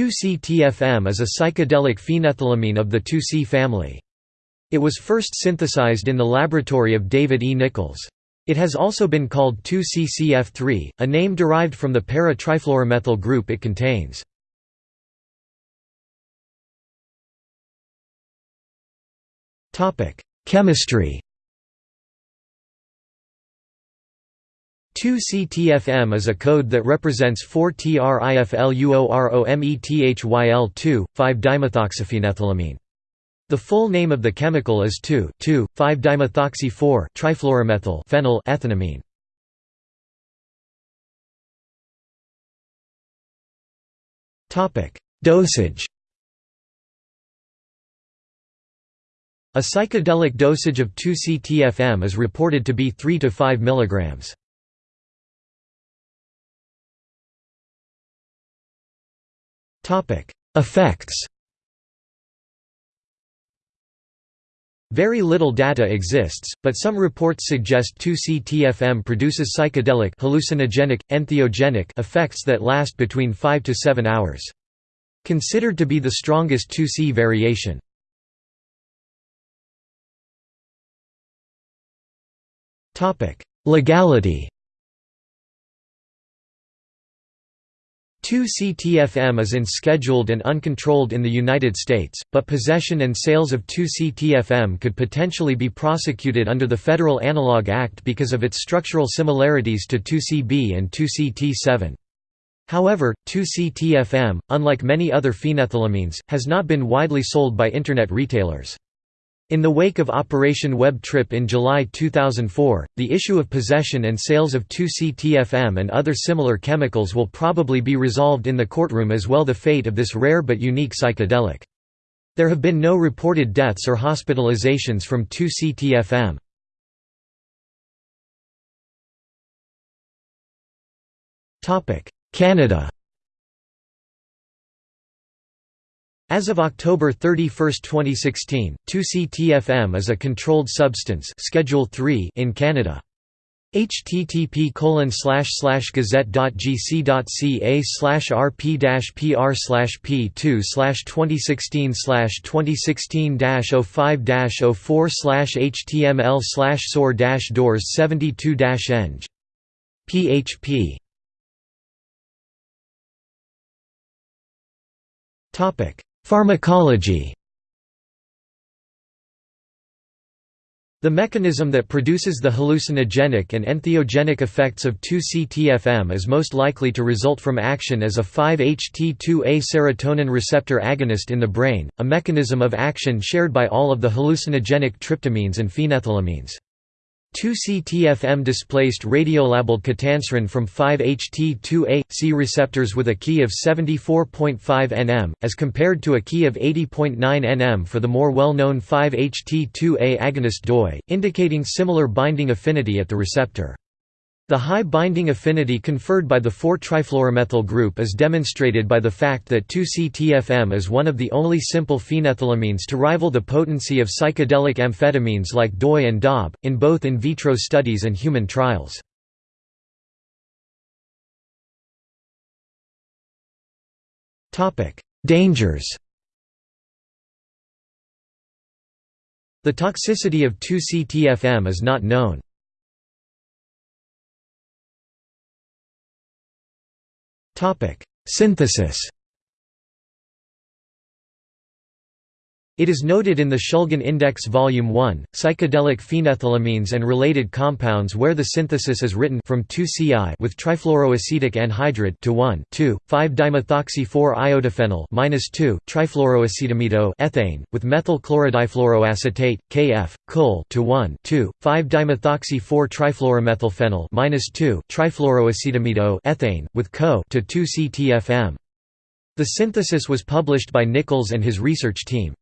2,C-TFM is a psychedelic phenethylamine of the 2C family. It was first synthesized in the laboratory of David E. Nichols. It has also been called 2,C-CF3, a name derived from the para-trifluoromethyl group it contains. Chemistry 2-CTFM is a code that represents 4-TRIFLUOROMETHYL2, 5-dimethoxyphenethylamine. The full name of the chemical is 2,2,5-dimethoxy-4 trifluoromethyl phenyl ethanamine. Dosage A psychedelic dosage of 2-CTFM is reported to be 3 to 5 mg. Effects Very little data exists, but some reports suggest 2-CTFM produces psychedelic hallucinogenic, entheogenic effects that last between 5 to 7 hours. Considered to be the strongest 2C variation. Legality 2-CTFM is unscheduled and uncontrolled in the United States, but possession and sales of 2-CTFM could potentially be prosecuted under the Federal Analog Act because of its structural similarities to 2CB and 2CT7. However, 2-CTFM, unlike many other phenethylamines, has not been widely sold by Internet retailers. In the wake of Operation Web Trip in July 2004, the issue of possession and sales of 2-CTFM and other similar chemicals will probably be resolved in the courtroom as well the fate of this rare but unique psychedelic. There have been no reported deaths or hospitalizations from 2-CTFM. Canada As of October 31, 2016, 2-CTFM is a controlled substance Schedule 3 in Canada. http colon slash slash gazette.gc.ca slash rp pr slash p 2 2016 2016 05 04 html slash soar doors 72 eng php topic Pharmacology The mechanism that produces the hallucinogenic and entheogenic effects of 2-CTFM is most likely to result from action as a 5-HT2A serotonin receptor agonist in the brain, a mechanism of action shared by all of the hallucinogenic tryptamines and phenethylamines. 2-CTFM displaced radiolabeled ketanserin from 5-HT2A, C receptors with a Ki of 74.5 nm, as compared to a Ki of 80.9 nm for the more well-known 5-HT2A agonist DOI, indicating similar binding affinity at the receptor. The high binding affinity conferred by the 4-trifluoromethyl group is demonstrated by the fact that 2-CTFM is one of the only simple phenethylamines to rival the potency of psychedelic amphetamines like DOI and DOB, in both in vitro studies and human trials. Dangers The toxicity of 2-CTFM is not known. Synthesis It is noted in the Shulgin Index Volume 1, Psychedelic Phenethylamines and Related Compounds where the synthesis is written from 2CI with trifluoroacetic anhydride to 1 2 5-dimethoxy-4-iodophenyl minus 2 trifluoroacetamido ethane with methyl chlorodifluoroacetate KF col to 1 2 5-dimethoxy-4 trifluoromethylphenyl minus 2 trifluoroacetamido ethane with co to 2 CTFM. The synthesis was published by Nichols and his research team.